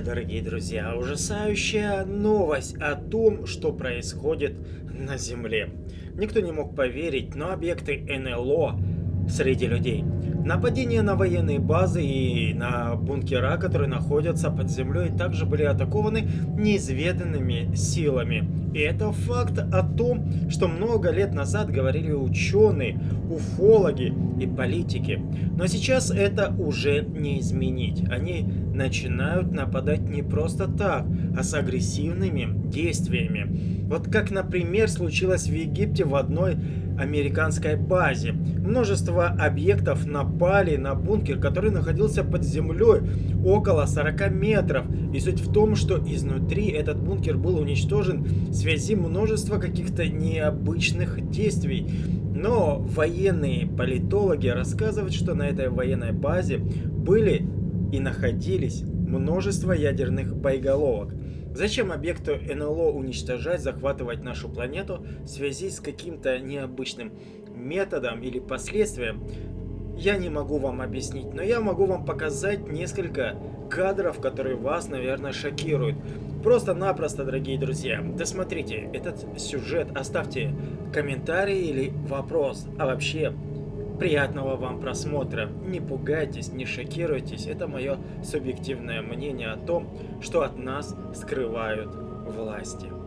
дорогие друзья! Ужасающая новость о том, что происходит на Земле. Никто не мог поверить, но объекты НЛО среди людей. Нападения на военные базы и на бункера, которые находятся под землей, также были атакованы неизведанными силами. И это факт о том, что много лет назад говорили ученые, уфологи и политики. Но сейчас это уже не изменить. Они начинают нападать не просто так, а с агрессивными действиями. Вот как, например, случилось в Египте в одной американской базе. Множество объектов напали на бункер, который находился под землей около 40 метров. И суть в том, что изнутри этот бункер был уничтожен в связи множества каких-то необычных действий. Но военные политологи рассказывают, что на этой военной базе были и находились множество ядерных боеголовок. Зачем объекту НЛО уничтожать, захватывать нашу планету в связи с каким-то необычным методом или последствием? Я не могу вам объяснить, но я могу вам показать несколько кадров, которые вас, наверное, шокируют. Просто-напросто, дорогие друзья, досмотрите этот сюжет, оставьте комментарий или вопрос, а вообще Приятного вам просмотра. Не пугайтесь, не шокируйтесь. Это мое субъективное мнение о том, что от нас скрывают власти.